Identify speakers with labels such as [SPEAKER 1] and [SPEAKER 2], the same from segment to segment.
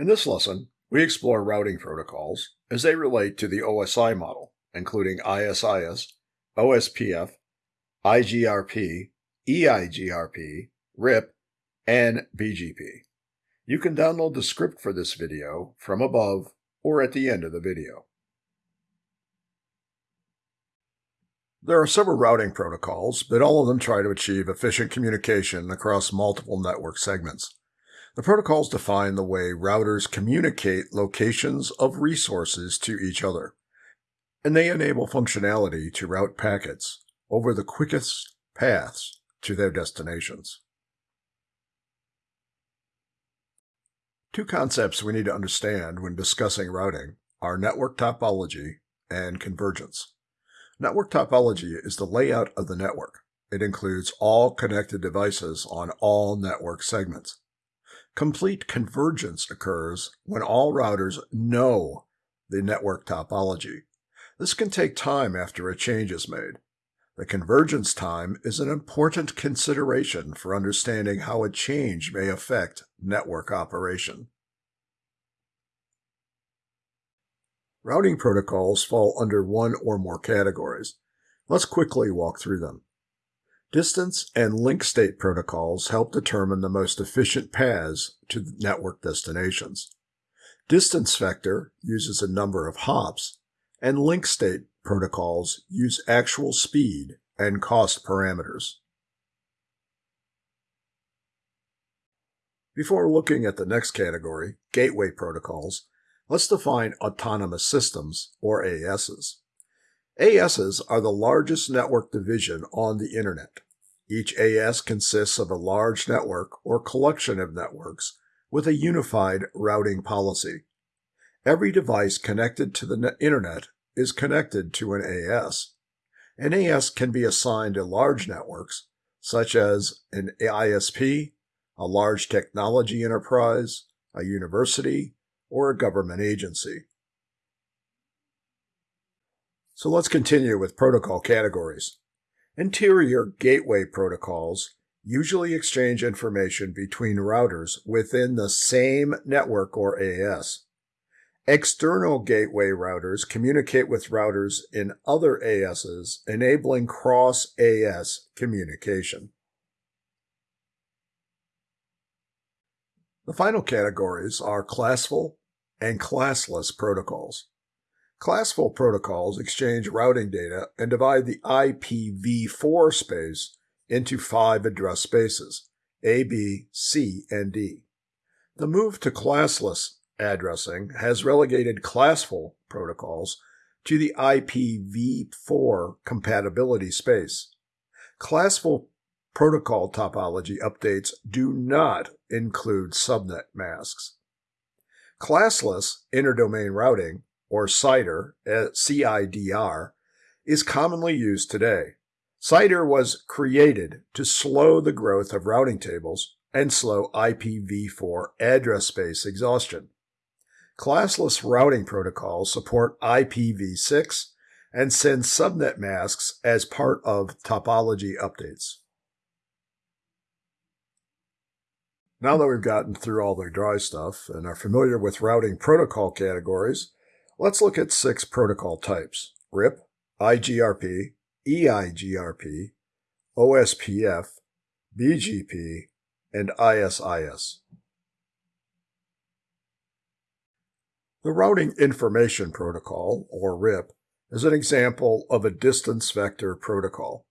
[SPEAKER 1] In this lesson, we explore routing protocols as they relate to the OSI model, including ISIS, OSPF, IGRP, EIGRP, RIP, and BGP. You can download the script for this video from above or at the end of the video. There are several routing protocols, but all of them try to achieve efficient communication across multiple network segments. The protocols define the way routers communicate locations of resources to each other, and they enable functionality to route packets over the quickest paths to their destinations. Two concepts we need to understand when discussing routing are network topology and convergence. Network topology is the layout of the network. It includes all connected devices on all network segments. Complete convergence occurs when all routers know the network topology. This can take time after a change is made. The convergence time is an important consideration for understanding how a change may affect network operation. Routing protocols fall under one or more categories. Let's quickly walk through them. Distance and link state protocols help determine the most efficient paths to network destinations. Distance vector uses a number of hops, and link state protocols use actual speed and cost parameters. Before looking at the next category, gateway protocols, let's define autonomous systems, or ASs. ASs are the largest network division on the Internet. Each AS consists of a large network or collection of networks with a unified routing policy. Every device connected to the Internet is connected to an AS. An AS can be assigned to large networks, such as an ISP, a large technology enterprise, a university, or a government agency. So let's continue with protocol categories. Interior gateway protocols usually exchange information between routers within the same network or AS. External gateway routers communicate with routers in other ASs, enabling cross-AS communication. The final categories are classful and classless protocols. Classful protocols exchange routing data and divide the IPv4 space into five address spaces, A, B, C, and D. The move to classless addressing has relegated classful protocols to the IPv4 compatibility space. Classful protocol topology updates do not include subnet masks. Classless interdomain routing or CIDR, eh, CIDR, is commonly used today. CIDR was created to slow the growth of routing tables and slow IPv4 address space exhaustion. Classless routing protocols support IPv6 and send subnet masks as part of topology updates. Now that we've gotten through all the dry stuff and are familiar with routing protocol categories, Let's look at six protocol types, RIP, IGRP, EIGRP, OSPF, BGP, and ISIS. The Routing Information Protocol, or RIP, is an example of a distance vector protocol.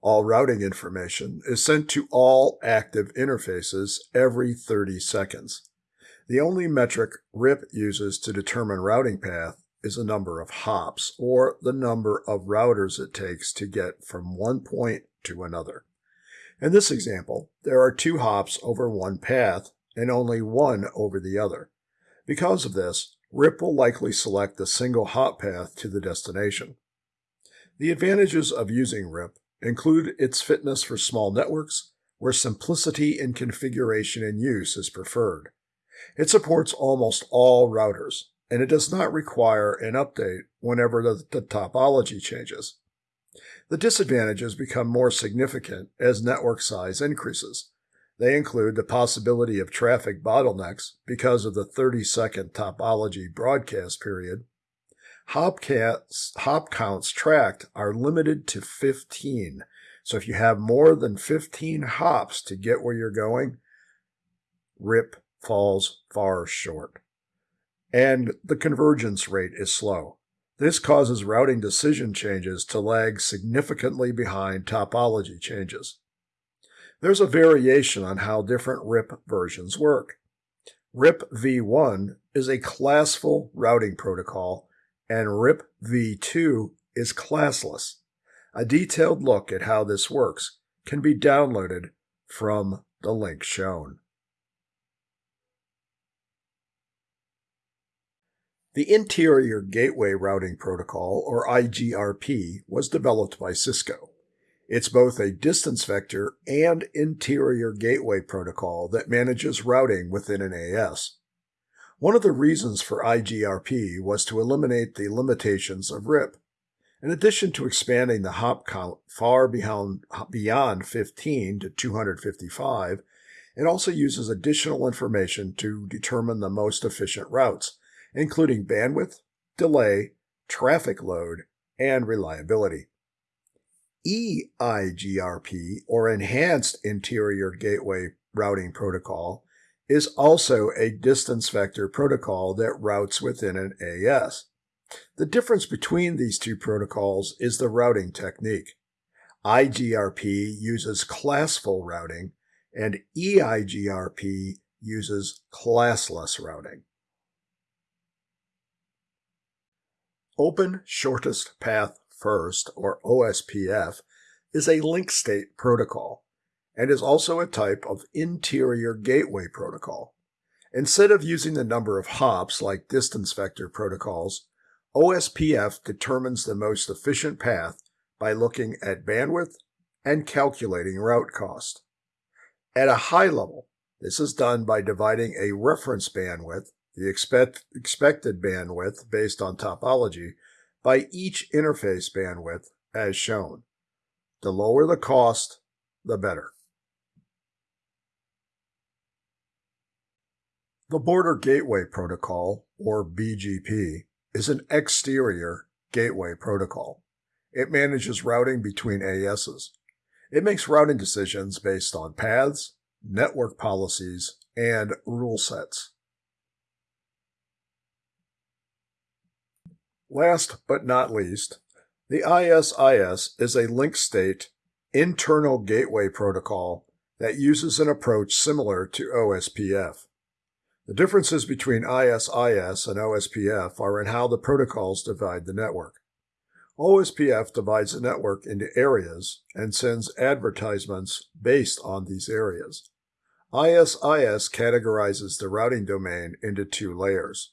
[SPEAKER 1] All routing information is sent to all active interfaces every 30 seconds. The only metric RIP uses to determine routing path is the number of hops, or the number of routers it takes to get from one point to another. In this example, there are two hops over one path and only one over the other. Because of this, RIP will likely select the single hop path to the destination. The advantages of using RIP include its fitness for small networks, where simplicity in configuration and use is preferred. It supports almost all routers, and it does not require an update whenever the, the topology changes. The disadvantages become more significant as network size increases. They include the possibility of traffic bottlenecks because of the 30 second topology broadcast period. Hop, hop counts tracked are limited to 15. So if you have more than 15 hops to get where you're going, RIP falls far short. And the convergence rate is slow. This causes routing decision changes to lag significantly behind topology changes. There's a variation on how different RIP versions work. RIP v1 is a classful routing protocol, and RIP v2 is classless. A detailed look at how this works can be downloaded from the link shown. The Interior Gateway Routing Protocol, or IGRP, was developed by Cisco. It's both a distance vector and interior gateway protocol that manages routing within an AS. One of the reasons for IGRP was to eliminate the limitations of RIP. In addition to expanding the hop count far beyond, beyond 15 to 255, it also uses additional information to determine the most efficient routes, including bandwidth, delay, traffic load, and reliability. EIGRP, or Enhanced Interior Gateway Routing Protocol, is also a distance vector protocol that routes within an AS. The difference between these two protocols is the routing technique. IGRP uses classful routing, and EIGRP uses classless routing. Open Shortest Path First, or OSPF, is a link state protocol and is also a type of interior gateway protocol. Instead of using the number of hops like distance vector protocols, OSPF determines the most efficient path by looking at bandwidth and calculating route cost. At a high level, this is done by dividing a reference bandwidth, the expect, expected bandwidth based on topology, by each interface bandwidth as shown. The lower the cost, the better. The Border Gateway Protocol, or BGP, is an exterior gateway protocol. It manages routing between ASs. It makes routing decisions based on paths, network policies, and rule sets. Last but not least, the ISIS is a link state internal gateway protocol that uses an approach similar to OSPF. The differences between ISIS and OSPF are in how the protocols divide the network. OSPF divides the network into areas and sends advertisements based on these areas. ISIS categorizes the routing domain into two layers.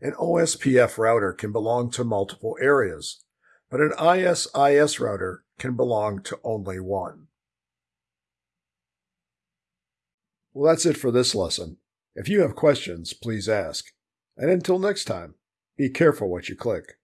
[SPEAKER 1] An OSPF router can belong to multiple areas, but an ISIS router can belong to only one. Well, that's it for this lesson. If you have questions, please ask. And until next time, be careful what you click.